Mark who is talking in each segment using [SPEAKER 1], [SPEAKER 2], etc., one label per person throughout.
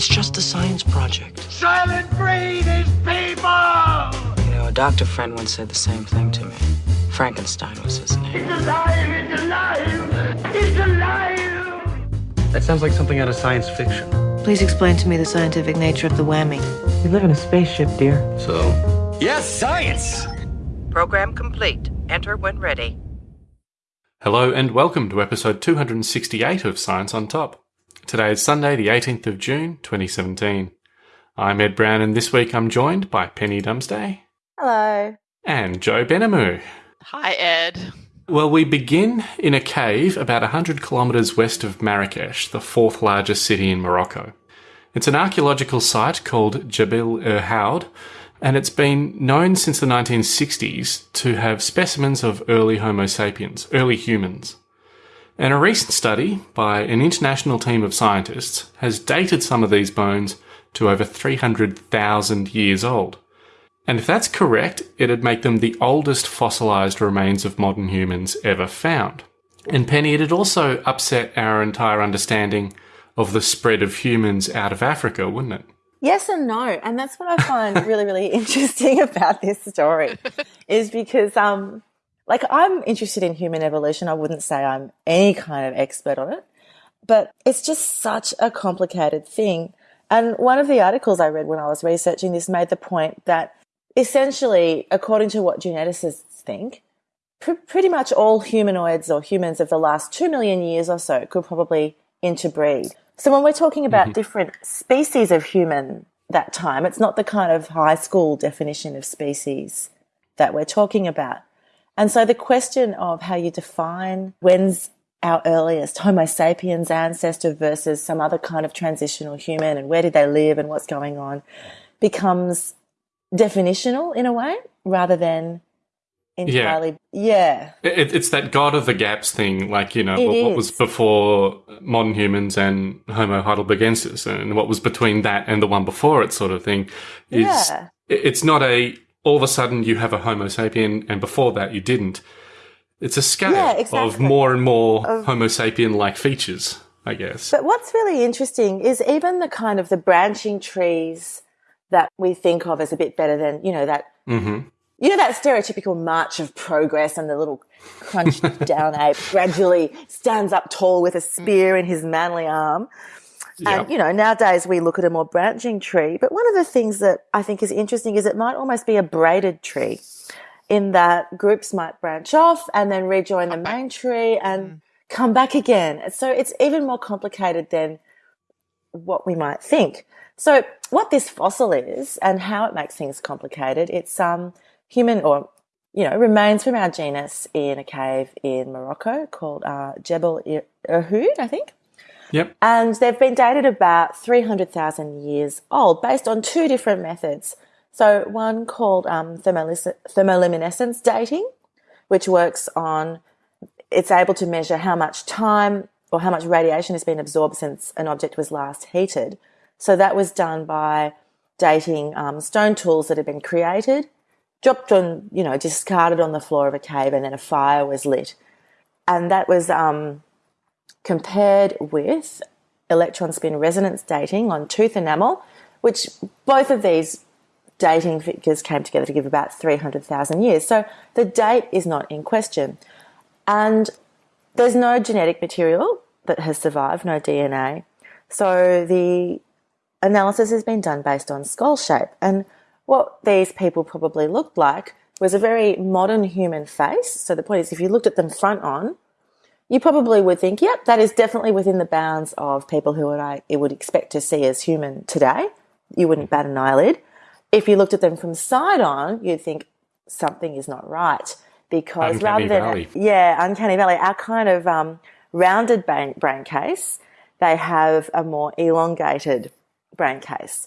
[SPEAKER 1] It's just a science project.
[SPEAKER 2] Soylent Green is people!
[SPEAKER 1] You know, a doctor friend once said the same thing to me. Frankenstein was his name.
[SPEAKER 2] It's alive! It's alive! It's alive!
[SPEAKER 3] That sounds like something out of science fiction.
[SPEAKER 4] Please explain to me the scientific nature of the whammy.
[SPEAKER 3] We live in a spaceship, dear.
[SPEAKER 5] So,
[SPEAKER 6] Yes, science!
[SPEAKER 7] Program complete. Enter when ready.
[SPEAKER 8] Hello and welcome to episode 268 of Science on Top. Today is Sunday, the 18th of June, 2017. I'm Ed Brown, and this week I'm joined by Penny Dumsday
[SPEAKER 9] Hello.
[SPEAKER 8] and Joe Benamu.
[SPEAKER 10] Hi, Ed.
[SPEAKER 8] Well, we begin in a cave about 100 kilometres west of Marrakesh, the fourth largest city in Morocco. It's an archaeological site called Jebel Irhoud, er and it's been known since the 1960s to have specimens of early Homo sapiens, early humans. And a recent study by an international team of scientists has dated some of these bones to over 300,000 years old. And if that's correct, it'd make them the oldest fossilised remains of modern humans ever found. And Penny, it'd also upset our entire understanding of the spread of humans out of Africa, wouldn't it?
[SPEAKER 9] Yes and no. And that's what I find really, really interesting about this story is because, um, like I'm interested in human evolution. I wouldn't say I'm any kind of expert on it, but it's just such a complicated thing. And one of the articles I read when I was researching this made the point that essentially, according to what geneticists think, pr- pretty much all humanoids or humans of the last two million years or so could probably interbreed. So when we're talking about
[SPEAKER 8] Mm-hmm.
[SPEAKER 9] different species of human that time, it's not the kind of high school definition of species that we're talking about. And so the question of how you define when's our earliest Homo sapiens ancestor versus some other kind of transitional human and where did they live and what's going on becomes definitional in a way rather than entirely yeah.
[SPEAKER 8] It, it's that God of the gaps thing, like, you know, what, what was before modern humans and Homo heidelbergensis and what was between that and the one before it sort of thing is
[SPEAKER 9] Yeah.
[SPEAKER 8] it- it's not a all of a sudden you have a Homo sapien and before that you didn't. It's a scale
[SPEAKER 9] Yeah,
[SPEAKER 8] of more and more Homo sapien like features, I guess.
[SPEAKER 9] But what's really interesting is even the kind of the branching trees that we think of as a bit better than, you know, that,
[SPEAKER 8] hmm
[SPEAKER 9] you know, that stereotypical march of progress and the little crunched down ape gradually stands up tall with a spear in his manly arm. And, you know, nowadays we look at a more branching tree. But one of the things that I think is interesting is it might almost be a braided tree in that groups might branch off and then rejoin the main tree and come back again. So it's even more complicated than what we might think. So what this fossil is and how it makes things complicated, it's um human or you know remains from our genus in a cave in Morocco called uh, Jebel Irhoud, I think.
[SPEAKER 8] Yep.
[SPEAKER 9] And they've been dated about 300,000 years old based on two different methods. So one called um, thermoluminescence dating, which works on, it's able to measure how much time or how much radiation has been absorbed since an object was last heated. So that was done by dating um, stone tools that had been created, dropped on, you know, discarded on the floor of a cave, and then a fire was lit. And that was um, compared with electron spin resonance dating on tooth enamel, which both of these dating figures came together to give about 300,000 years. So the date is not in question. And there's no genetic material that has survived, no DNA. So the analysis has been done based on skull shape. And what these people probably looked like was a very modern human face. So the point is, if you looked at them front on, you probably would think, yep, that is definitely within the bounds of people who would I it would expect to see as human today. You wouldn't bat an eyelid. If you looked at them from side on, you'd think something is not right because
[SPEAKER 8] Uncanny
[SPEAKER 9] rather than
[SPEAKER 8] valley.
[SPEAKER 9] yeah, uncanny valley, our kind of um, rounded brain, brain case, they have a more elongated brain case.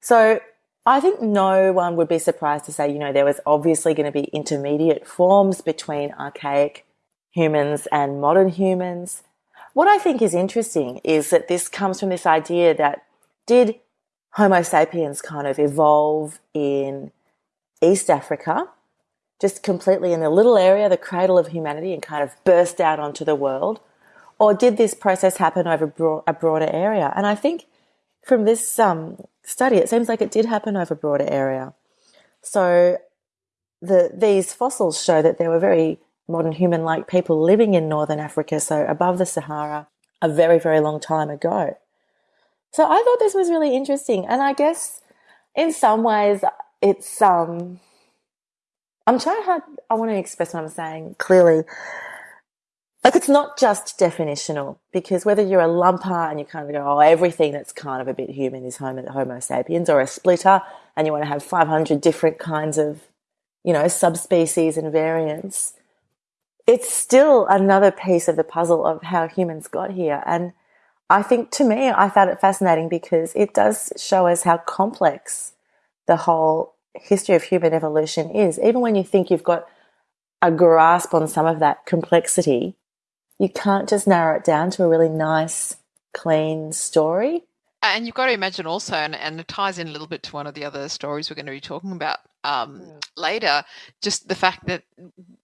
[SPEAKER 9] So I think no one would be surprised to say, you know, there was obviously going to be intermediate forms between archaic humans and modern humans. What I think is interesting is that this comes from this idea that did Homo sapiens kind of evolve in East Africa, just completely in a little area, the cradle of humanity, and kind of burst out onto the world? Or did this process happen over broad, a broader area? And I think from this um, study, it seems like it did happen over a broader area. So the these fossils show that there were very modern human-like people living in northern Africa, so above the Sahara, a very very long time ago. So I thought this was really interesting, and I guess in some ways it's um I'm trying hard I want to express what I'm saying clearly. Like it's not just definitional because whether you're a lumper and you kind of go, oh, everything that's kind of a bit human is Homo, homo sapiens, or a splitter and you want to have 500 different kinds of, you know, subspecies and variants, it's still another piece of the puzzle of how humans got here. And I think to me, I found it fascinating because it does show us how complex the whole history of human evolution is. Even when you think you've got a grasp on some of that complexity, you can't just narrow it down to a really nice, clean story.
[SPEAKER 5] And you've got to imagine also, and, and it ties in a little bit to one of the other stories we're going to be talking about um, mm. later, just the fact that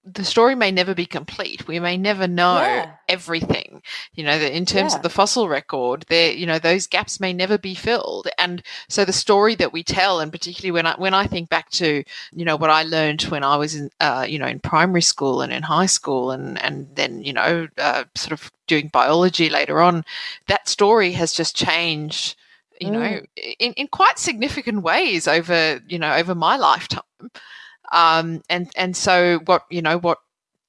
[SPEAKER 5] the story may never be complete. We may never know yeah. everything. You know, in terms yeah. of the fossil record, there, you know, those gaps may never be filled. And so the story that we tell, and particularly when I when I think back to, you know, what I learned when I was in, uh, you know, in primary school and in high school, and and then you know, uh, sort of doing biology later on, that story has just changed you know, mm. in, in quite significant ways over, you know, over my lifetime. Um, and, and so what, you know, what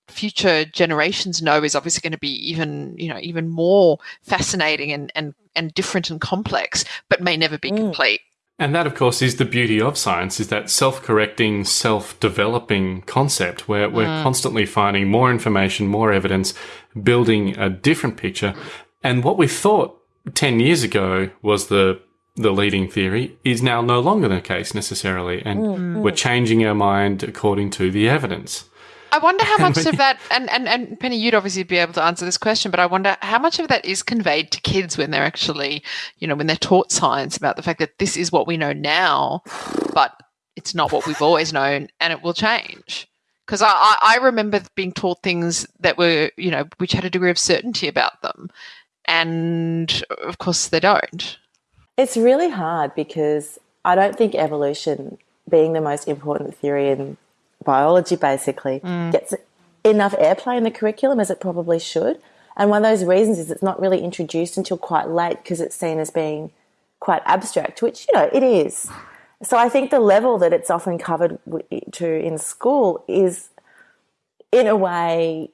[SPEAKER 5] future generations know is obviously going to be even, you know, even more fascinating and, and, and different and complex, but may never be mm. complete.
[SPEAKER 8] And that, of course, is the beauty of science, is that self-correcting, self-developing concept where we're mm. constantly finding more information, more evidence, building a different picture. And what we thought 10 years ago was the the leading theory is now no longer the case necessarily and mm. we're changing our mind according to the evidence
[SPEAKER 5] I wonder how much of that, and, and, and Penny, you'd obviously be able to answer this question, but I wonder how much of that is conveyed to kids when they're actually, you know, when they're taught science about the fact that this is what we know now, but it's not what we've always known and it will change. Because I, I remember being taught things that were, you know, which had a degree of certainty about them and of course they don't.
[SPEAKER 9] It's really hard because I don't think evolution, being the most important theory in biology, basically, mm. gets enough airplay in the curriculum as it probably should. And one of those reasons is it's not really introduced until quite late because it's seen as being quite abstract, which, you know, it is. So I think the level that it's often covered to in school is, in a way,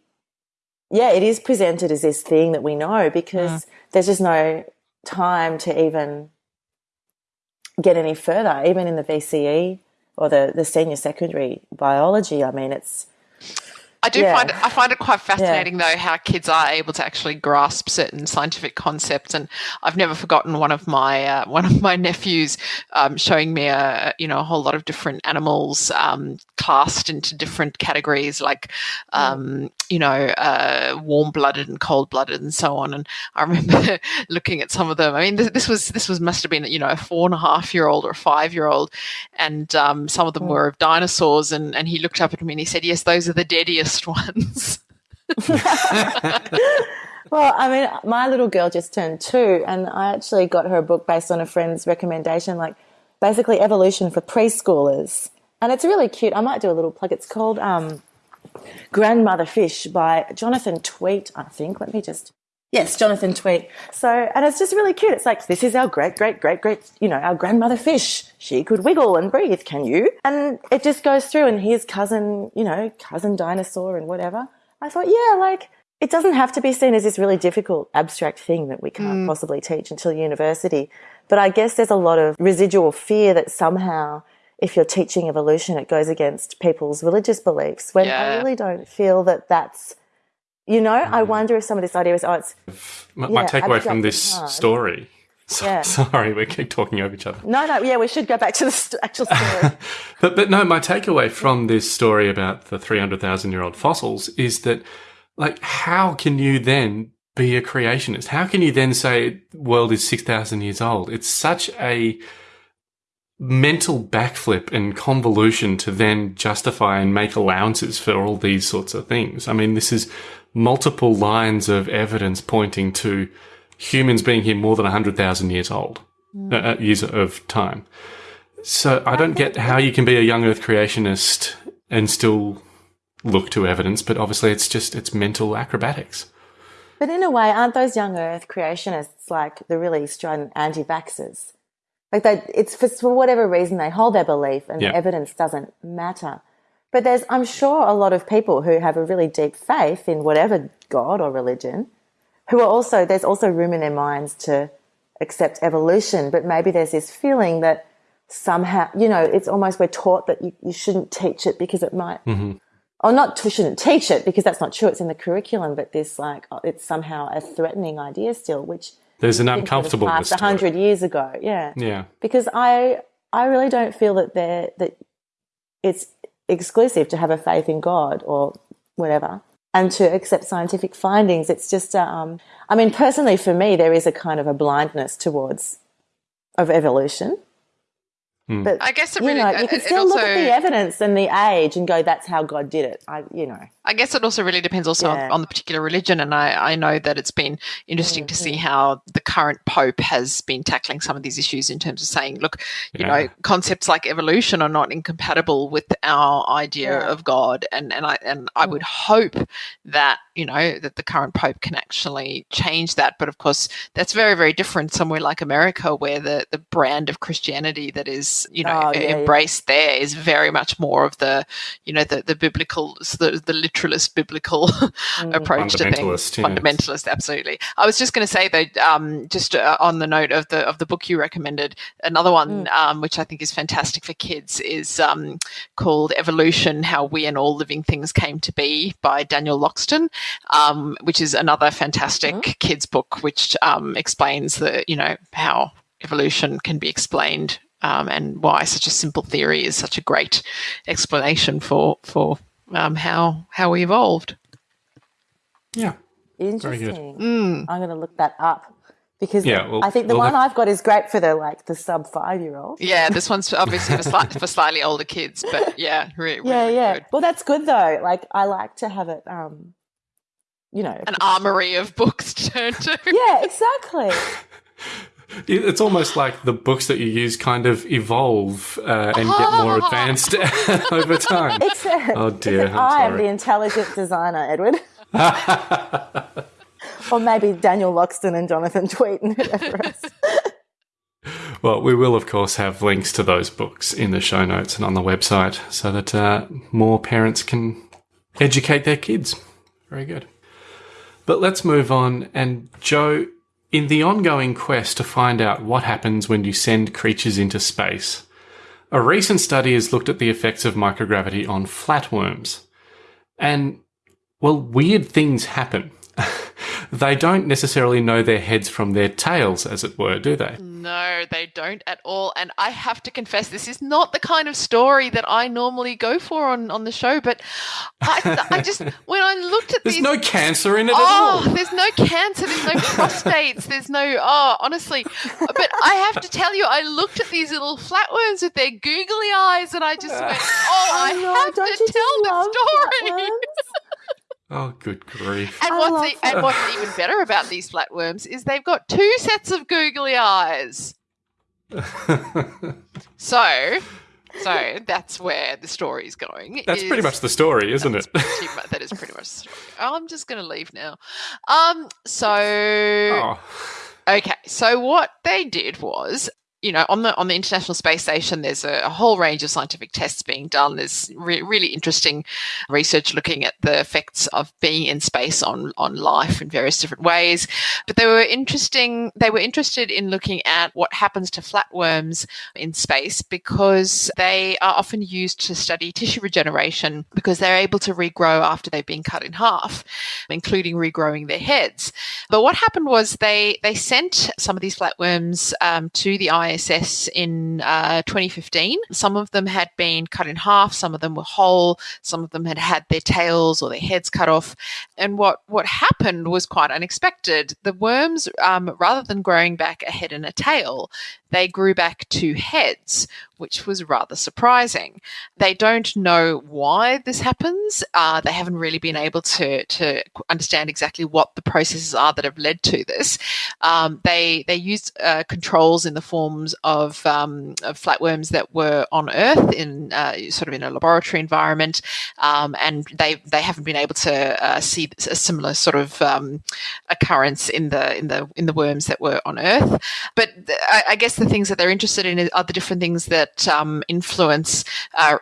[SPEAKER 9] yeah, it is presented as this thing that we know because mm. there's just no time to even get any further, even in the VCE or the, the senior secondary biology. I mean, it's
[SPEAKER 5] I do yeah. find it, I find it quite fascinating yeah. though how kids are able to actually grasp certain scientific concepts, and I've never forgotten one of my uh, one of my nephews um, showing me a you know a whole lot of different animals um, classed into different categories, like um, you know uh, warm blooded and cold blooded and so on. And I remember looking at some of them. I mean, this, this, was this was must have been you know a four and a half year old or a five year old, and um, some of them mm. were of dinosaurs. And and he looked up at me and he said, "Yes, those are the deadiest." ones.
[SPEAKER 9] well, I mean, my little girl just turned two, and I actually got her a book based on a friend's recommendation, like basically evolution for preschoolers. And it's really cute. I might do a little plug. It's called um, Grandmother Fish by Jonathan Tweet, I think. Let me just Yes, Jonathan Tweet. So, and it's just really cute. It's like, this is our great, great, great, great, you know, our grandmother fish. She could wiggle and breathe. Can you? And it just goes through and here's cousin, you know, cousin dinosaur and whatever. I thought, yeah, like, it doesn't have to be seen as this really difficult abstract thing that we can't mm. possibly teach until university. But I guess there's a lot of residual fear that somehow if you're teaching evolution, it goes against people's religious beliefs when yeah. I really don't feel that that's you know, mm. I wonder if some of this idea is, oh, it's.
[SPEAKER 8] My, yeah, my takeaway from this story. So, yeah. Sorry, we keep talking over each other.
[SPEAKER 9] No, no, yeah, we should go back to the st- actual story.
[SPEAKER 8] but, but no, my takeaway from this story about the 300,000 year old fossils is that, like, how can you then be a creationist? How can you then say world is 6,000 years old? It's such a mental backflip and convolution to then justify and make allowances for all these sorts of things. I mean, this is multiple lines of evidence pointing to humans being here more than 100,000 years old. uh, uh, years of time. So I don't get how you can be a young Earth creationist and still look to evidence, but obviously it's just it's mental acrobatics.
[SPEAKER 9] But in a way, aren't those young Earth creationists like the really strident anti-vaxxers? Like they, it's for, for whatever reason they hold their belief, and
[SPEAKER 8] Yeah.
[SPEAKER 9] evidence doesn't matter. But there's, I'm sure, a lot of people who have a really deep faith in whatever God or religion, who are also there's also room in their minds to accept evolution, but maybe there's this feeling that somehow, you know, it's almost we're taught that you, you shouldn't teach it because it might mm-hmm. or not we shouldn't teach it because that's not true. It's in the curriculum, but this like oh, it's somehow a threatening idea still, which
[SPEAKER 8] There's an
[SPEAKER 9] I think would
[SPEAKER 8] uncomfortableness.
[SPEAKER 9] a hundred years ago. Yeah,
[SPEAKER 8] Yeah.
[SPEAKER 9] because I I really don't feel that they're that it's exclusive to have a faith in God or whatever and to accept scientific findings. It's just um, I mean personally for me there is a kind of a blindness towards of evolution.
[SPEAKER 8] Hmm.
[SPEAKER 9] But
[SPEAKER 5] I guess it
[SPEAKER 9] you know, you can
[SPEAKER 5] it
[SPEAKER 9] still look at the evidence and the age and go, "That's how God did it." I, you know,
[SPEAKER 5] I guess it also really depends also
[SPEAKER 9] Yeah.
[SPEAKER 5] on, on the particular religion, and I, I know that it's been interesting to
[SPEAKER 9] Mm-hmm.
[SPEAKER 5] see how the current pope has been tackling some of these issues in terms of saying, look, you
[SPEAKER 8] Yeah.
[SPEAKER 5] know, concepts like evolution are not incompatible with our idea
[SPEAKER 9] Yeah.
[SPEAKER 5] of God, and and I and I would hope that you know that the current pope can actually change that. But of course, that's very very different somewhere like America, where the the brand of Christianity that is you know
[SPEAKER 9] Oh, yeah, yeah.
[SPEAKER 5] embraced there is very much more of the you know the the biblical the, the literalist biblical approach to things
[SPEAKER 8] Fundamentalist, yes.
[SPEAKER 5] fundamentalist absolutely i was just going to say though um, just uh, on the note of the of the book you recommended another one um, which i think is fantastic for kids is um, called evolution how we and all living things came to be by daniel loxton um, which is another fantastic kids book which um, explains the you know how evolution can be explained um, and why such a simple theory is such a great explanation for for um, how how we evolved.
[SPEAKER 8] Yeah.
[SPEAKER 9] interesting.
[SPEAKER 5] Mm.
[SPEAKER 9] I'm going to look that up because
[SPEAKER 8] Yeah, well,
[SPEAKER 9] I think the
[SPEAKER 8] we'll
[SPEAKER 9] one
[SPEAKER 8] have-
[SPEAKER 9] I've got is great for the like the sub five year old.
[SPEAKER 5] Yeah, this one's obviously for, slight, for slightly older kids, but yeah, re- really,
[SPEAKER 9] Yeah, yeah.
[SPEAKER 5] good.
[SPEAKER 9] Well, that's good though. Like I like to have it. Um, you know.
[SPEAKER 5] An armory of books to turn to.
[SPEAKER 9] yeah, exactly.
[SPEAKER 8] It's almost like the books that you use kind of evolve uh, and get more advanced over time.
[SPEAKER 9] Except,
[SPEAKER 8] Oh, dear,
[SPEAKER 9] except
[SPEAKER 8] I'm
[SPEAKER 9] I am the intelligent designer, Edward. or maybe Daniel Loxton and Jonathan Tweet and whoever else.
[SPEAKER 8] Well, we will, of course, have links to those books in the show notes and on the website so that uh, more parents can educate their kids. Very good. But let's move on. And, Joe, in the ongoing quest to find out what happens when you send creatures into space, a recent study has looked at the effects of microgravity on flatworms. And, well, weird things happen. they don't necessarily know their heads from their tails, as it were, do they?
[SPEAKER 5] No, they don't at all. And I have to confess, this is not the kind of story that I normally go for on, on the show. But I, I just, when I looked at
[SPEAKER 8] There's
[SPEAKER 5] these.
[SPEAKER 8] no cancer in it at
[SPEAKER 5] Oh,
[SPEAKER 8] all.
[SPEAKER 5] there's no cancer, there's no prostates, there's no, oh, honestly. But I have to tell you, I looked at these little flatworms with their googly eyes and I just went, oh, I
[SPEAKER 9] know,
[SPEAKER 5] have
[SPEAKER 9] don't
[SPEAKER 5] to
[SPEAKER 9] you
[SPEAKER 5] tell
[SPEAKER 9] love
[SPEAKER 5] the story.
[SPEAKER 9] flatworms?
[SPEAKER 8] Oh, good grief.
[SPEAKER 5] And
[SPEAKER 9] I
[SPEAKER 5] what's,
[SPEAKER 9] love
[SPEAKER 5] e- and what's even better about these flatworms is they've got two sets of googly eyes. So, so that's where the story is going.
[SPEAKER 8] That's pretty much the story, isn't it?
[SPEAKER 5] pretty mu- that is pretty much the story. I'm just going to leave now. Um, so
[SPEAKER 8] Oh,
[SPEAKER 5] Okay, so what they did was, you know, on the on the International Space Station, there's a, a whole range of scientific tests being done. There's re- really interesting research looking at the effects of being in space on on life in various different ways. But they were interesting. They were interested in looking at what happens to flatworms in space because they are often used to study tissue regeneration because they're able to regrow after they've been cut in half, including regrowing their heads. But what happened was they they sent some of these flatworms um, to the ISS ISS in uh, 2015. Some of them had been cut in half, some of them were whole, some of them had had their tails or their heads cut off. And what, what happened was quite unexpected. The worms, um, rather than growing back a head and a tail, they grew back two heads, which was rather surprising. They don't know why this happens. Uh, they haven't really been able to, to understand exactly what the processes are that have led to this. Um, they they used uh, controls in the forms of, um, of, flatworms that were on Earth in uh, sort of in a laboratory environment, um, and they they haven't been able to uh, see a similar sort of um, occurrence in the in the in the worms that were on Earth. But I, I guess the things that they're interested in are the different things that um, influence uh,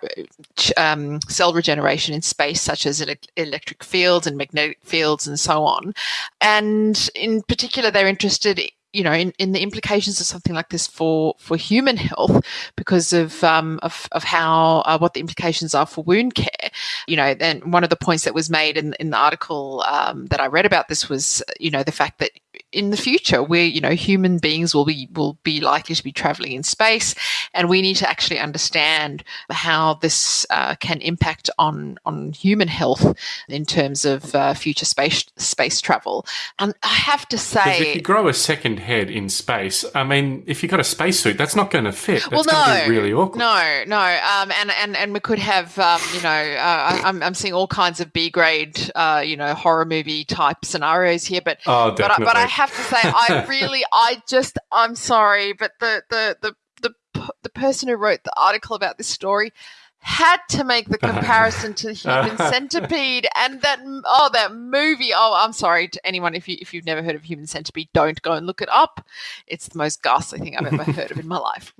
[SPEAKER 5] um, cell regeneration in space, such as ele- electric fields and magnetic fields and so on. And in particular, they're interested you know, in, in the implications of something like this for, for human health because of, um, of, of how, uh, what the implications are for wound care. You know, then one of the points that was made in, in the article um, that I read about this was, you know, the fact that in the future where you know human beings will be will be likely to be traveling in space. And we need to actually understand how this uh, can impact on on human health in terms of uh, future space space travel. And i have to say
[SPEAKER 8] if you grow a second head in space i mean if you've got a spacesuit that's not going to fit. That's
[SPEAKER 5] well no.
[SPEAKER 8] really awkward.
[SPEAKER 5] No no. Um, and and and we could have um, you know uh, I'm, I'm seeing all kinds of b grade uh, you know horror movie type scenarios here but
[SPEAKER 8] oh,
[SPEAKER 5] but, but I have to say, I really, I just, I'm sorry, but the the the the the person who wrote the article about this story had to make the comparison to the Human Centipede and that oh that movie. Oh, I'm sorry to anyone if you if you've never heard of Human Centipede, don't go and look it up. It's the most ghastly thing I've ever heard of in my life.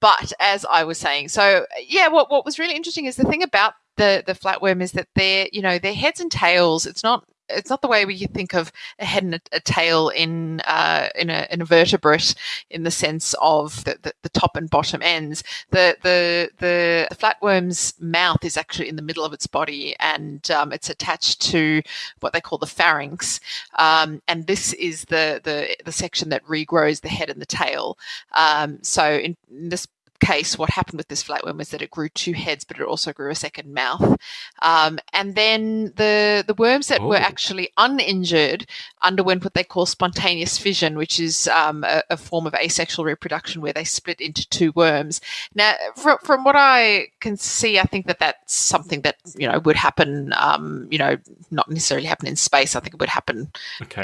[SPEAKER 5] But as I was saying, so yeah, what what was really interesting is the thing about the the flatworm is that they're you know their heads and tails. It's not it's not the way we think of a head and a, a tail in uh, in, a, in, a, vertebrate in the sense of the, the, the, top and bottom ends. The, the the the flatworm's mouth is actually in the middle of its body, and um, it's attached to what they call the pharynx. Um, and this is the, the the section that regrows the head and the tail. Um, so in, in this case, what happened with this flatworm was that it grew two heads, but it also grew a second mouth. Um, and then the the worms that oh. were actually uninjured underwent what they call spontaneous fission, which is um, a, a, form of asexual reproduction where they split into two worms. Now, from, from what I can see, I think that that's something that you know would happen. Um, you know, not necessarily happen in space. I think it would happen,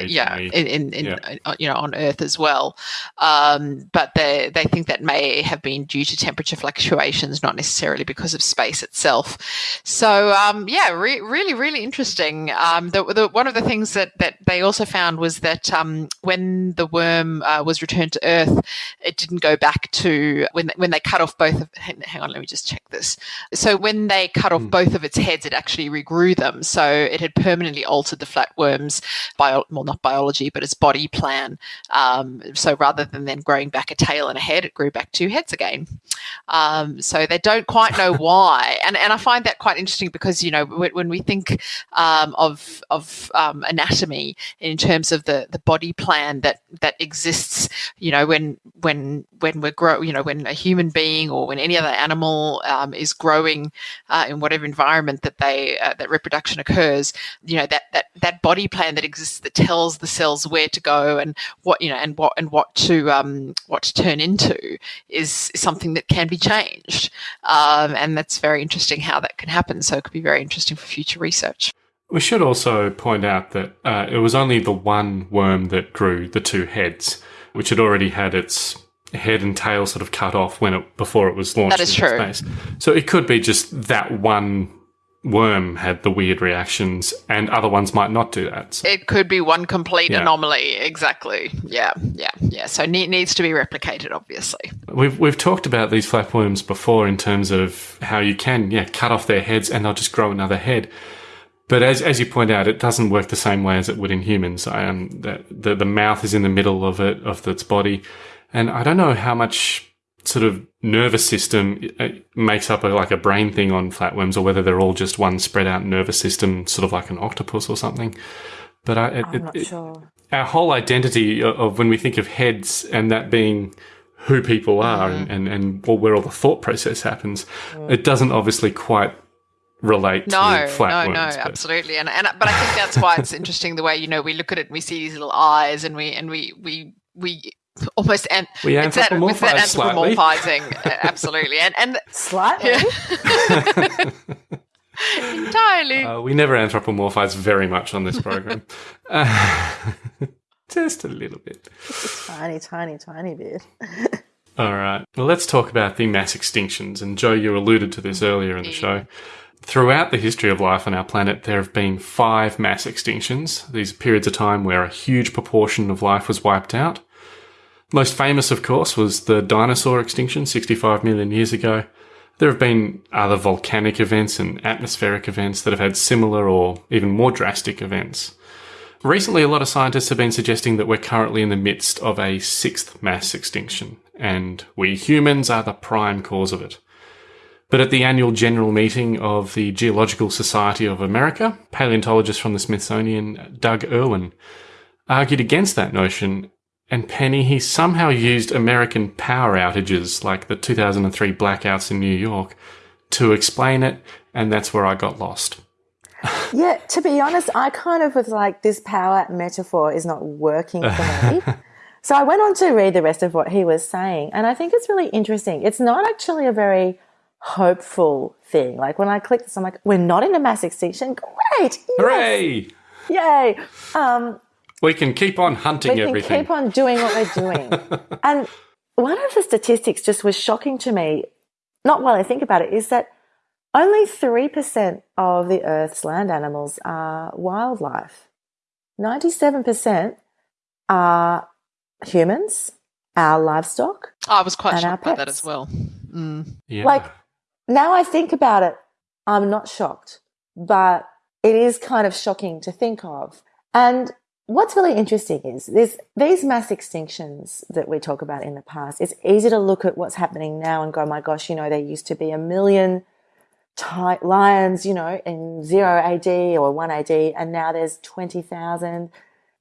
[SPEAKER 5] yeah, in, in, in yeah. Uh, you know on Earth as well. Um, but they they think that may have been due to temperature fluctuations, not necessarily because of space itself. So um, yeah, re- really, really interesting. Um, the, the, one of the things that, that they also found was that um, when the worm uh, was returned to Earth, it didn't go back to when when they cut off both. Of, hang on, let me just check this. So when they cut off mm. both of its heads, it actually regrew them. So it had permanently altered the flatworm's bio, well, not biology, but its body plan. Um, so rather than then growing back a tail and a head, it grew back two heads again. Um, so they don't quite know why, and and I find that quite interesting because you know when, when we think um, of of um, anatomy in terms of the the body plan that that exists, you know when when when we're grow, you know when a human being or when any other animal um, is growing uh, in whatever environment that they uh, that reproduction occurs, you know that that that body plan that exists that tells the cells where to go and what you know and what and what to um, what to turn into is, is something that can be changed. Um, and that's very interesting how that can happen. So it could be very interesting for future research.
[SPEAKER 8] We should also point out that uh, it was only the one worm that grew the two heads, which had already had its head and tail sort of cut off when it before it was launched
[SPEAKER 5] that is
[SPEAKER 8] into
[SPEAKER 5] true.
[SPEAKER 8] space. So it could be just that one worm had the weird reactions and other ones might not do that.
[SPEAKER 5] So. It could be one complete yeah. anomaly. Exactly. Yeah. Yeah. Yeah. So it needs to be replicated, obviously.
[SPEAKER 8] We've, we've talked about these flatworms before in terms of how you can, yeah, cut off their heads and they'll just grow another head. But as, as you point out, it doesn't work the same way as it would in humans. Um, the, the, the mouth is in the middle of it, of its body. And I don't know how much sort of nervous system uh, makes up a, like a brain thing on flatworms or whether they're all just one spread out nervous system, sort of like an octopus or something. But I,
[SPEAKER 9] it, I'm not
[SPEAKER 8] it,
[SPEAKER 9] sure.
[SPEAKER 8] Our whole identity of when we think of heads and that being who people are and, mm. and, and where all the thought process happens, mm. it doesn't obviously quite relate
[SPEAKER 5] No,
[SPEAKER 8] to
[SPEAKER 5] no,
[SPEAKER 8] flatworms.
[SPEAKER 5] no,
[SPEAKER 8] but-
[SPEAKER 5] absolutely, and and but I think that's why it's interesting the way you know we look at it and we see these little eyes and we and we we we almost and
[SPEAKER 8] We
[SPEAKER 5] it's that, it's that anthropomorphizing uh, absolutely and and
[SPEAKER 9] Slightly.
[SPEAKER 5] entirely
[SPEAKER 8] Uh, we never anthropomorphize very much on this program. Uh, just a little bit.
[SPEAKER 9] tiny, tiny, tiny bit.
[SPEAKER 8] All right. Well, let's talk about the mass extinctions. And Joe, you alluded to this earlier in the show. Throughout the history of life on our planet, there have been five mass extinctions. These are periods of time where a huge proportion of life was wiped out. Most famous, of course, was the dinosaur extinction 65 million years ago. There have been other volcanic events and atmospheric events that have had similar or even more drastic events. Recently, a lot of scientists have been suggesting that we're currently in the midst of a sixth mass extinction, and we humans are the prime cause of it. But at the annual general meeting of the Geological Society of America, paleontologist from the Smithsonian, Doug Erwin, argued against that notion, and Penny, he somehow used American power outages like the 2003 blackouts in New York to explain it, and that's where I got lost.
[SPEAKER 9] Yeah, to be honest, I kind of was like, this power metaphor is not working for me. so I went on to read the rest of what he was saying, and I think it's really interesting. It's not actually a very hopeful thing. Like when I click this, I'm like, we're not in a mass extinction. Great! yes,
[SPEAKER 8] Hooray!
[SPEAKER 9] Yay! Um,
[SPEAKER 8] We can keep on hunting
[SPEAKER 9] we can
[SPEAKER 8] everything.
[SPEAKER 9] keep on doing what we're doing. and one of the statistics just was shocking to me, not while I think about it, is that only 3% of the Earth's land animals are wildlife. 97% are humans, our livestock.
[SPEAKER 5] I was quite
[SPEAKER 9] and our
[SPEAKER 5] shocked by that as well. Mm.
[SPEAKER 8] yeah.
[SPEAKER 9] Like, now I think about it, I'm not shocked, but it is kind of shocking to think of. And what's really interesting is this, these mass extinctions that we talk about in the past, it's easy to look at what's happening now and go, my gosh, you know, there used to be a million lions, you know, in 0 AD or 1 AD, and now there's 20,000.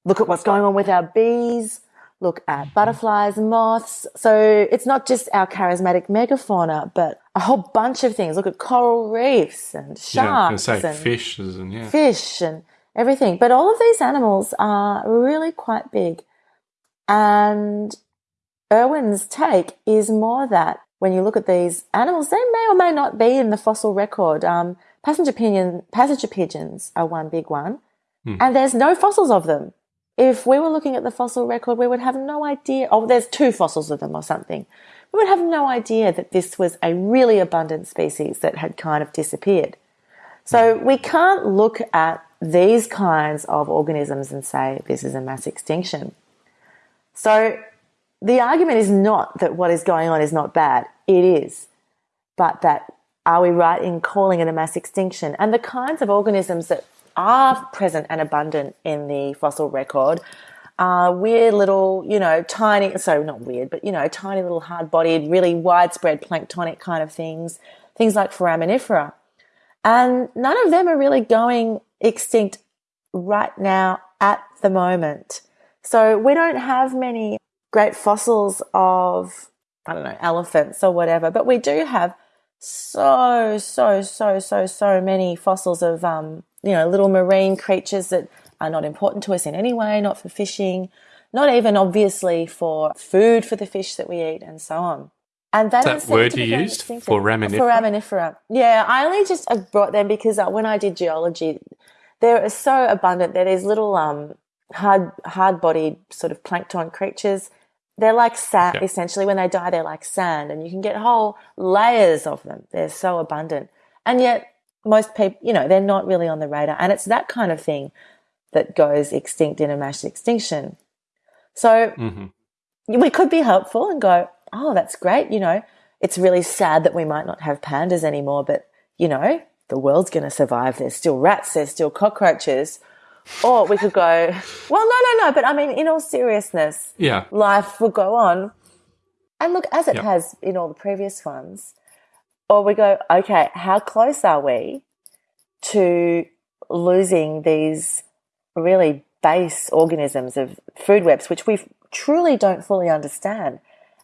[SPEAKER 9] Look at what's going on with our bees. Look at mm-hmm. butterflies, moths. So it's not just our charismatic megafauna, but a whole bunch of things. Look at coral reefs and
[SPEAKER 8] yeah,
[SPEAKER 9] sharks
[SPEAKER 8] say
[SPEAKER 9] and
[SPEAKER 8] fishes and yeah.
[SPEAKER 9] fish and everything. But all of these animals are really quite big. And Erwin's take is more that when you look at these animals, they may or may not be in the fossil record. Um, passenger, pigeon, passenger pigeons are one big one, and there's no fossils of them. If we were looking at the fossil record, we would have no idea. Oh, there's two fossils of them or something. We would have no idea that this was a really abundant species that had kind of disappeared. So we can't look at these kinds of organisms and say this is a mass extinction. So the argument is not that what is going on is not bad. It is. But that are we right in calling it a mass extinction? And the kinds of organisms that are present and abundant in the fossil record are weird little, you know, tiny, so not weird, but, you know, tiny little hard bodied, really widespread planktonic kind of things, things like foraminifera. And none of them are really going extinct right now at the moment. So we don't have many great fossils of, I don't know, elephants or whatever, but we do have so, so, so, so, so many fossils of, um, you know, little marine creatures that are not important to us in any way, not for fishing, not even obviously for food for the fish that we eat and so on. And that,
[SPEAKER 8] Is that word you used? Foraminifera?
[SPEAKER 9] Foraminifera. Yeah, I only just brought them because uh, when I did geology, they're so abundant. They're these little um, hard hard bodied sort of plankton creatures. They're like sand. Essentially, when they die, they're like sand, and you can get whole layers of them. They're so abundant, and yet most people, you know, they're not really on the radar. And it's that kind of thing that goes extinct in a mass extinction. So
[SPEAKER 8] hmm
[SPEAKER 9] we could be helpful and go, oh, that's great. You know, it's really sad that we might not have pandas anymore, but you know, the world's going to survive. There's still rats, there's still cockroaches. Or we could go, well, no, no, no. But I mean, in all seriousness,
[SPEAKER 8] Yeah.
[SPEAKER 9] life will go on. And look, as it
[SPEAKER 8] Yep.
[SPEAKER 9] has in all the previous ones. Or we go, okay, how close are we to losing these really base organisms of food webs, which we truly don't fully understand?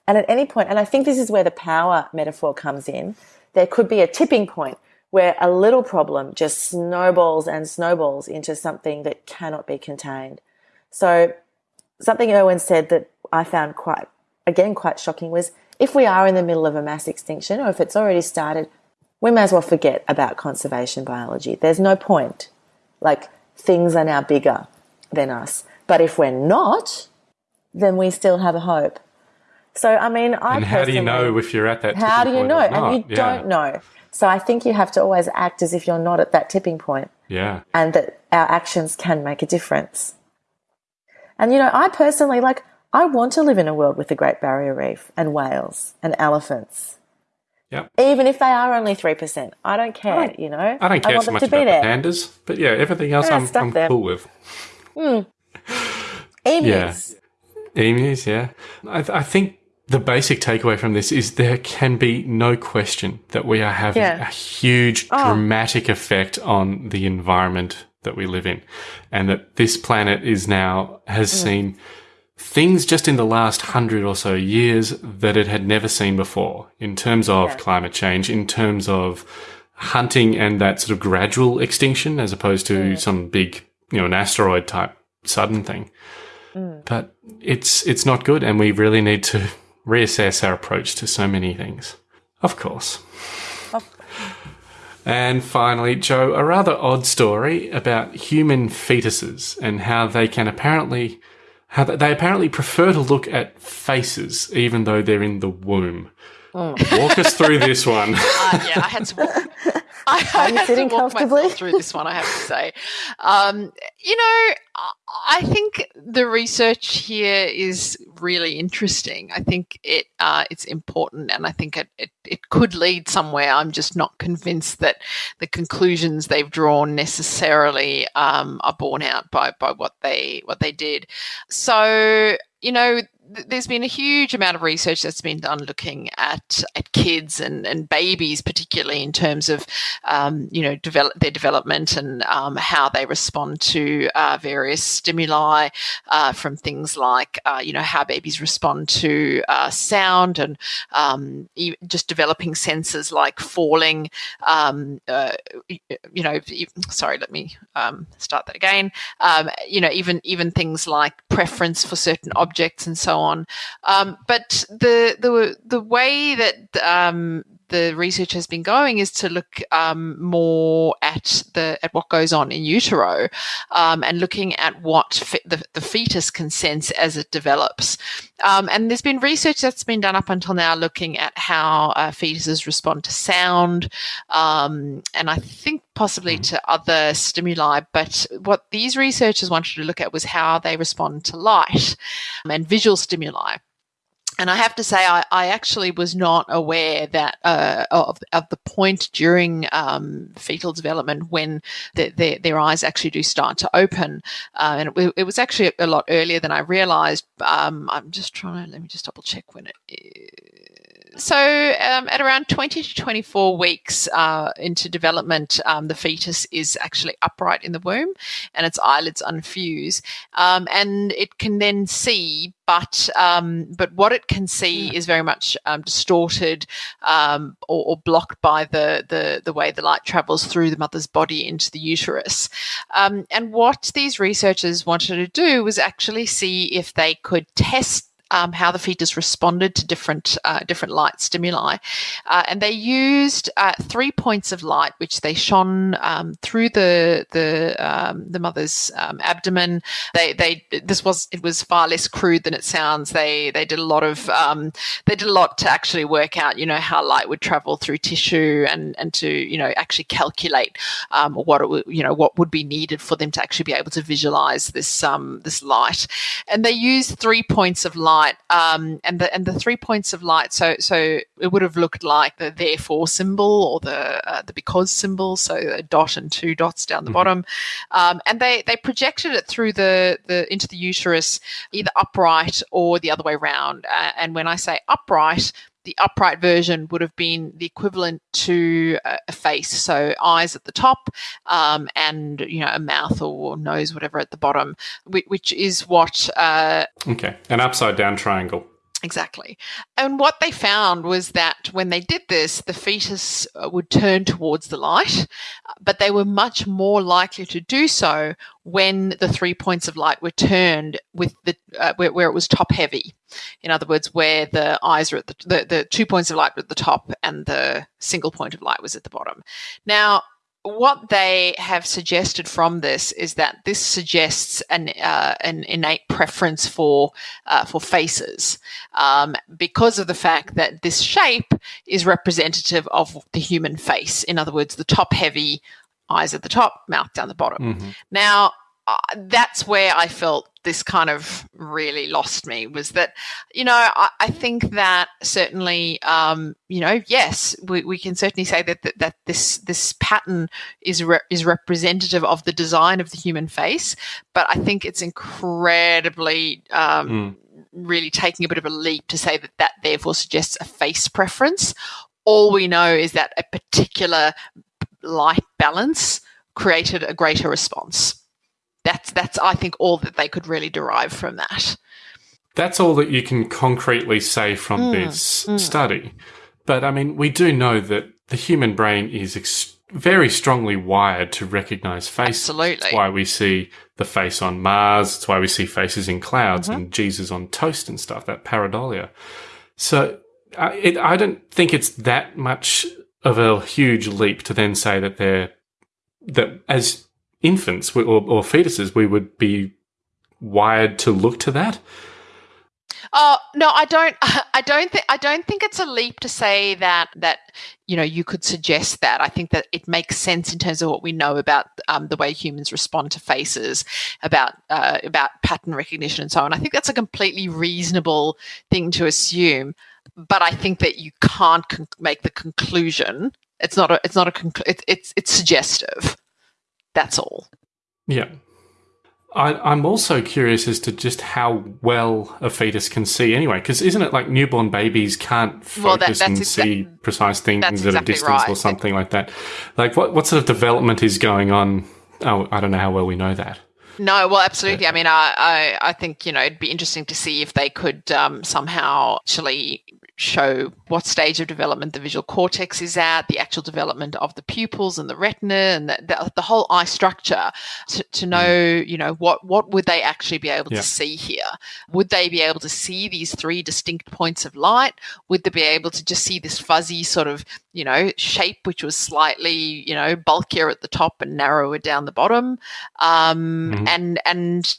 [SPEAKER 9] And at any point, and I think this is where the power metaphor comes in, there could be a tipping point where a little problem just snowballs and snowballs into something that cannot be contained. So, something Erwin said that I found quite, again, quite shocking was if we are in the middle of a mass extinction or if it's already started, we may as well forget about conservation biology. There's no point. Like, things are now bigger than us. But if we're not, then we still have a hope. So, I mean, I
[SPEAKER 8] and how do you know if you're at that?
[SPEAKER 9] How do you know? And you
[SPEAKER 8] Yeah.
[SPEAKER 9] don't know. So, I think you have to always act as if you're not at that tipping point
[SPEAKER 8] Yeah.
[SPEAKER 9] and that our actions can make a difference. And, you know, I personally, like, I want to live in a world with the Great Barrier Reef and whales and elephants.
[SPEAKER 8] Yep.
[SPEAKER 9] Even if they are only 3%. I don't care, you know?
[SPEAKER 8] I don't care
[SPEAKER 9] want
[SPEAKER 8] so
[SPEAKER 9] them
[SPEAKER 8] much
[SPEAKER 9] to be
[SPEAKER 8] about the
[SPEAKER 9] there.
[SPEAKER 8] pandas, but yeah, everything else
[SPEAKER 9] ah,
[SPEAKER 8] I'm,
[SPEAKER 9] stuff
[SPEAKER 8] I'm
[SPEAKER 9] them.
[SPEAKER 8] cool with. Hmm.
[SPEAKER 9] Emus.
[SPEAKER 8] Emus, yeah. I, th- I think the basic takeaway from this is there can be no question that we are having
[SPEAKER 9] Yeah.
[SPEAKER 8] a huge oh. dramatic effect on the environment that we live in, and that this planet is now has mm. seen things just in the last hundred or so years that it had never seen before in terms of climate change, in terms of hunting and that sort of gradual extinction as opposed to mm. some big, you know, an asteroid type sudden thing. Mm. But it's it's not good and we really need to reassess our approach to so many things. Of course. And finally, Joe, a rather odd story about human fetuses and how they can apparently how they apparently prefer to look at faces even though they're in the womb. Walk us through this one.
[SPEAKER 5] Uh, yeah, I had to walk. I, I
[SPEAKER 9] you sitting
[SPEAKER 5] to walk
[SPEAKER 9] comfortably?
[SPEAKER 5] through this one. I have to say, um, you know, I- think the research here is really interesting. I think it uh, it's important, and I think it, it it could lead somewhere. I'm just not convinced that the conclusions they've drawn necessarily um, are borne out by by what they what they did. So you know, there's been a huge amount of research that's been done looking at at kids and, and babies, particularly in terms of um, you know develop their development and um, how they respond to uh, various stimuli uh, from things like uh, you know how babies respond to uh, sound and um, just developing senses like falling. Um, uh, you know, sorry, let me um, start that again. Um, you know, even even things like preference for certain objects and so on. Um, but the the the way that um, the research has been going is to look um, more at the at what goes on in utero um, and looking at what the, the fetus can sense as it develops. Um, and there's been research that's been done up until now looking at how uh, fetuses respond to sound, um, and I think possibly to other stimuli. But what these researchers wanted to look at was how they respond to light and visual stimuli. And I have to say, I, I actually was not aware that uh, of, of the point during um, fetal development when the, their, their eyes actually do start to open. Uh, and it, it was actually a lot earlier than I realized. Um, I'm just trying to, let me just double check when it is. So, um, at around 20 to 24 weeks uh, into development, um, the fetus is actually upright in the womb and its eyelids unfuse. Um, and it can then see, but um, but what it can see is very much um, distorted um, or, or blocked by the, the, the way the light travels through the mother's body into the uterus. Um, and what these researchers wanted to do was actually see if they could test um, how the fetus responded to different uh, different light stimuli, uh, and they used uh, three points of light which they shone um, through the the um, the mother's um, abdomen. They they this was it was far less crude than it sounds. They they did a lot of um, they did a lot to actually work out you know how light would travel through tissue and and to you know actually calculate what it would, you know what would be needed for them to actually be able to visualize this this light. And they used three points of light um, and the and the three points of light. So so it would have looked like the therefore symbol or the uh, the because symbol. So a dot and two dots down the bottom, um, and they they projected it through the the into the uterus either upright or the other way around. Uh, and when I say upright. The upright version would have been the equivalent to a, face, so eyes at the top, um, and you know a mouth or nose, whatever at the bottom, which, which is what uh,
[SPEAKER 8] Okay. An upside down triangle.
[SPEAKER 5] Exactly. And what they found was that when they did this, the fetus uh, would turn towards the light, but they were much more likely to do so when the three points of light were turned with the uh, where, where, it was top heavy. In other words, where the eyes are at the, the, the two points of light were at the top and the single point of light was at the bottom. Now, what they have suggested from this is that this suggests an uh, an innate preference for uh, for faces um, because of the fact that this shape is representative of the human face. In other words, the top heavy eyes at the top, mouth down the bottom. Mm-hmm. Now, uh, that's where I felt this kind of really lost me was that, you know, I, I think that certainly, um, you know, yes, we, we can certainly say that, that, that this this pattern is re- is representative of the design of the human face, but I think it's incredibly um, mm. really taking a bit of a leap to say that that therefore suggests a face preference. All we know is that a particular light balance created a greater response that's that's I think all that they could really derive from that.
[SPEAKER 8] That's all that you can concretely say from mm, this mm. study. But I mean, we do know that the human brain is ex- very strongly wired to recognize faces.
[SPEAKER 5] Absolutely.
[SPEAKER 8] That's why we see the face on Mars. It's why we see faces in clouds mm-hmm. and Jesus on toast and stuff, that pareidolia. So uh, it, I don't think it's that much of a huge leap to then say that they're, that as infants or, or fetuses, we would be wired to look to that.
[SPEAKER 5] Oh no, I don't. I don't think. I don't think it's a leap to say that that you know you could suggest that. I think that it makes sense in terms of what we know about um, the way humans respond to faces, about uh, about pattern recognition and so on. I think that's a completely reasonable thing to assume. But I think that you can't con- make the conclusion. It's not a. It's not a. It's it's suggestive. That's all.
[SPEAKER 8] Yeah. I, am also curious as to just how well a fetus can see anyway, because isn't it like newborn babies can't focus well, that, and see precise things at exactly a distance right. or something like that? Like, what, what sort of development is going on? Oh, I don't know how well we know that.
[SPEAKER 5] No, well, absolutely. I mean, I, I, I, think you know it'd be interesting to see if they could um, somehow actually show what stage of development the visual cortex is at, the actual development of the pupils and the retina and the, the, the whole eye structure to, to, know, mm. you know, what, what would they actually be able yeah. to see here? Would they be able to see these three distinct points of light? Would they be able to just see this fuzzy sort of, you know, shape which was slightly, you know, bulkier at the top and narrower down the bottom? Um, mm-hmm. And, and,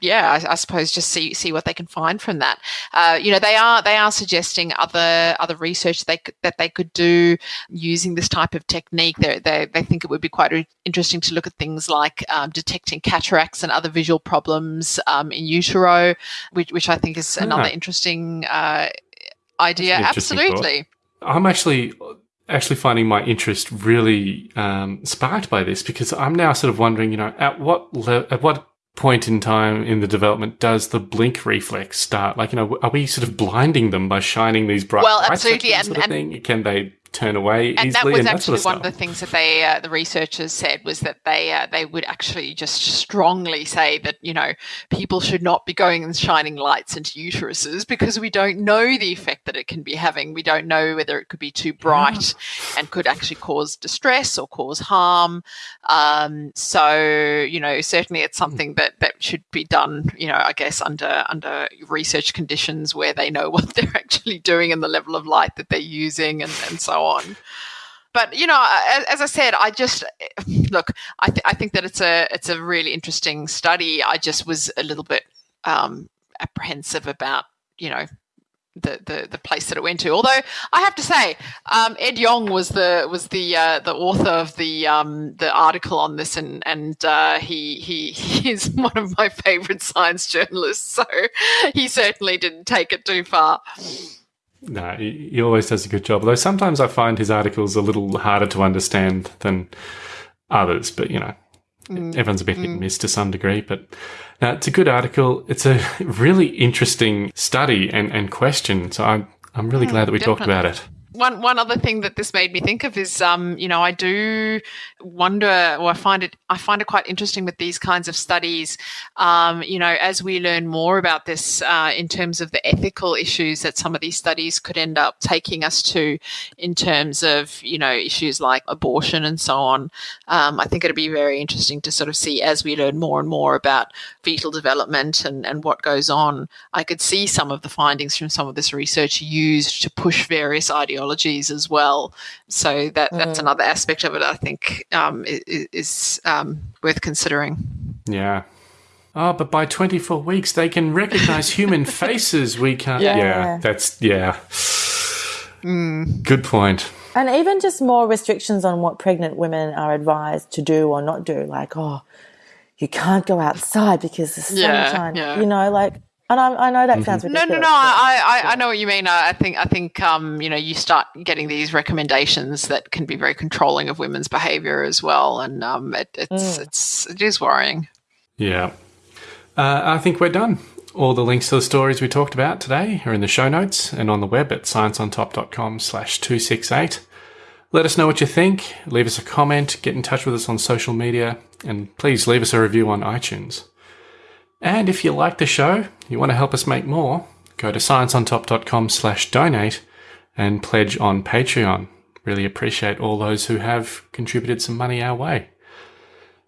[SPEAKER 5] yeah, I, I, suppose just see see what they can find from that. Uh, you know, they are they are suggesting other other research they that they could do using this type of technique. They they, they think it would be quite interesting to look at things like um, detecting cataracts and other visual problems um, in utero, which which I think is another interesting uh, idea. Interesting Absolutely,
[SPEAKER 8] thought. I'm actually actually finding my interest really um, sparked by this because I'm now sort of wondering, you know, at what le- at what point in time in the development does the blink reflex start? Like, you know, are we sort of blinding them by shining these bright
[SPEAKER 5] well,
[SPEAKER 8] lights?
[SPEAKER 5] absolutely,
[SPEAKER 8] and, sort of and, Can they turn away
[SPEAKER 5] and
[SPEAKER 8] easily?
[SPEAKER 5] that was
[SPEAKER 8] and
[SPEAKER 5] actually
[SPEAKER 8] that sort
[SPEAKER 5] of one of the things that they uh, the researchers said was that they uh, they would actually just strongly say that you know people should not be going and shining lights into uteruses because we don't know the effect that it can be having we don't know whether it could be too bright yeah. and could actually cause distress or cause harm um, so you know certainly it's hmm. something that that should be done you know i guess under under research conditions where they know what they're actually doing and the level of light that they're using and, and so on. But you know, as, as I said, I just look. I, th- I think that it's a it's a really interesting study. I just was a little bit um, apprehensive about you know the, the the place that it went to. Although I have to say, um, Ed Yong was the was the uh, the author of the um, the article on this, and and uh, he he he is one of my favourite science journalists. So he certainly didn't take it too far.
[SPEAKER 8] No, he always does a good job. Though sometimes I find his articles a little harder to understand than others. But you know, mm. everyone's a bit mm. hit and mm. miss to some degree. But now it's a good article. It's a really interesting study and, and question. So I'm I'm really mm, glad that we definitely. talked about it.
[SPEAKER 5] One one other thing that this made me think of is, um, you know, I do wonder, or I find it, I find it quite interesting with these kinds of studies. Um, you know, as we learn more about this uh, in terms of the ethical issues that some of these studies could end up taking us to, in terms of you know issues like abortion and so on. Um, I think it'd be very interesting to sort of see as we learn more and more about fetal development and and what goes on. I could see some of the findings from some of this research used to push various ideologies as well. So that that's
[SPEAKER 9] Mm.
[SPEAKER 5] another aspect of it. I think um, is, is um, worth considering.
[SPEAKER 8] Yeah. Oh, but by 24 weeks, they can recognize human faces. We can't.
[SPEAKER 9] Yeah.
[SPEAKER 8] Yeah. that's, yeah.
[SPEAKER 5] Mm.
[SPEAKER 8] Good point.
[SPEAKER 9] And even just more restrictions on what pregnant women are advised to do or not do. Like, oh, you can't go outside because the
[SPEAKER 5] Yeah,
[SPEAKER 9] sunshine.
[SPEAKER 5] yeah.
[SPEAKER 9] You know, like, and I, I know that sounds
[SPEAKER 5] No,
[SPEAKER 9] ridiculous.
[SPEAKER 5] no, no. I, I, I know what you mean. I I think, I think, um, you know, you start getting these recommendations that can be very controlling of women's behaviour as well, and um, it, it's,
[SPEAKER 9] Mm.
[SPEAKER 5] it's, it is worrying.
[SPEAKER 8] Yeah. Uh, I think we're done. All the links to the stories we talked about today are in the show notes and on the web at scienceontop.com slash 268. Let us know what you think. Leave us a comment. Get in touch with us on social media. And please leave us a review on iTunes. And if you like the show, you want to help us make more, go to scienceontop.com slash donate and pledge on Patreon. Really appreciate all those who have contributed some money our way.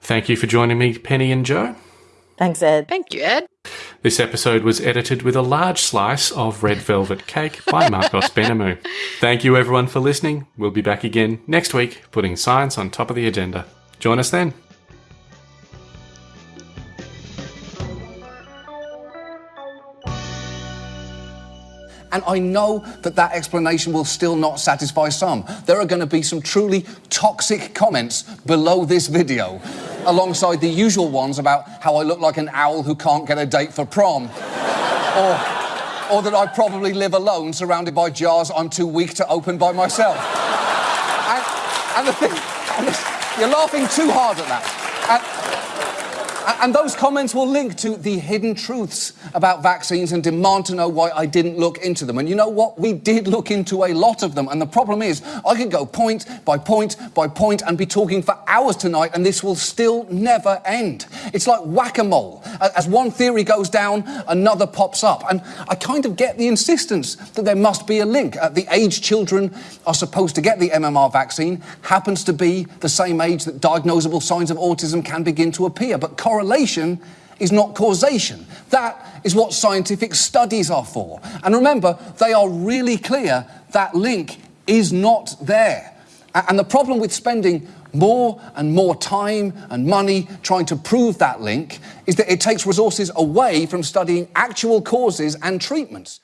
[SPEAKER 8] Thank you for joining me, Penny and Joe.
[SPEAKER 9] Thanks, Ed.
[SPEAKER 5] Thank you, Ed.
[SPEAKER 8] This episode was edited with a large slice of red velvet cake by Marcos Benamu. Thank you everyone for listening. We'll be back again next week, putting science on top of the agenda. Join us then.
[SPEAKER 6] And I know that that explanation will still not satisfy some. There are going to be some truly toxic comments below this video, alongside the usual ones about how I look like an owl who can't get a date for prom. or, or that I probably live alone, surrounded by jars I'm too weak to open by myself. and, and the thing, and you're laughing too hard at that. And, And those comments will link to the hidden truths about vaccines and demand to know why I didn't look into them. And you know what? We did look into a lot of them. And the problem is, I could go point by point by point and be talking for hours tonight, and this will still never end. It's like whack a mole. As one theory goes down, another pops up. And I kind of get the insistence that there must be a link. Uh, the age children are supposed to get the MMR vaccine happens to be the same age that diagnosable signs of autism can begin to appear. But correlation is not causation. That is what scientific studies are for. And remember, they are really clear that link is not there. And the problem with spending more and more time and money trying to prove that link is that it takes resources away from studying actual causes and treatments.